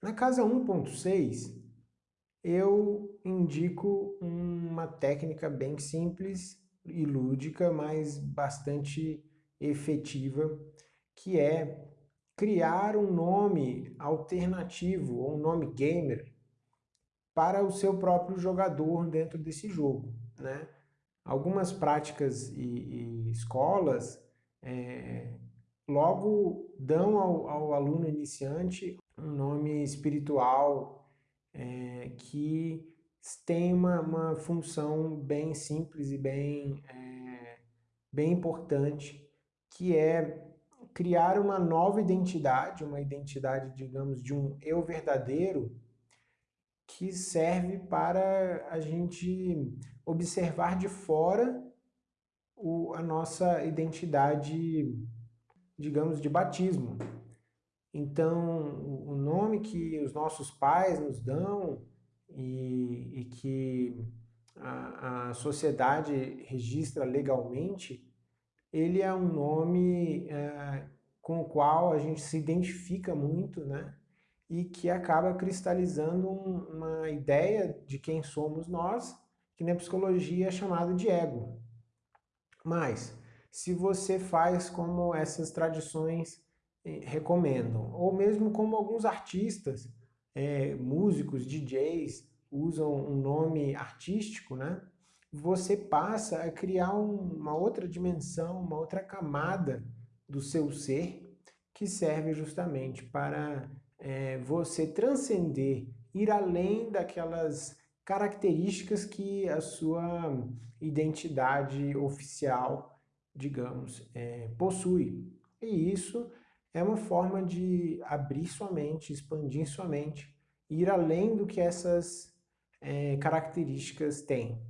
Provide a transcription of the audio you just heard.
Na casa 1.6, eu indico uma técnica bem simples e lúdica, mas bastante efetiva, que é criar um nome alternativo, ou um nome gamer, para o seu próprio jogador dentro desse jogo. Né? Algumas práticas e, e escolas é, logo dão ao, ao aluno iniciante um nome espiritual é, que tem uma, uma, função bem simples e bem, é, bem importante, que é criar uma nova identidade, uma identidade, digamos, de um eu verdadeiro, que serve para a gente observar de fora o, a nossa identidade, digamos, de batismo. Então, o nome que os nossos pais nos dão e, e que a, a, sociedade registra legalmente, ele é um nome é, com o qual a gente se identifica muito, né? E que acaba cristalizando um, uma ideia de quem somos nós, que na psicologia é chamado de ego. Mas, se você faz como essas tradições recomendam. Ou mesmo como alguns artistas, é, músicos, DJs, usam um nome artístico, né? você passa a criar um, uma outra dimensão, uma outra camada do seu ser que serve justamente para é, você transcender, ir além daquelas características que a sua identidade oficial, digamos, é, possui. E isso é uma forma de abrir sua mente, expandir sua mente, ir além do que essas é, características têm.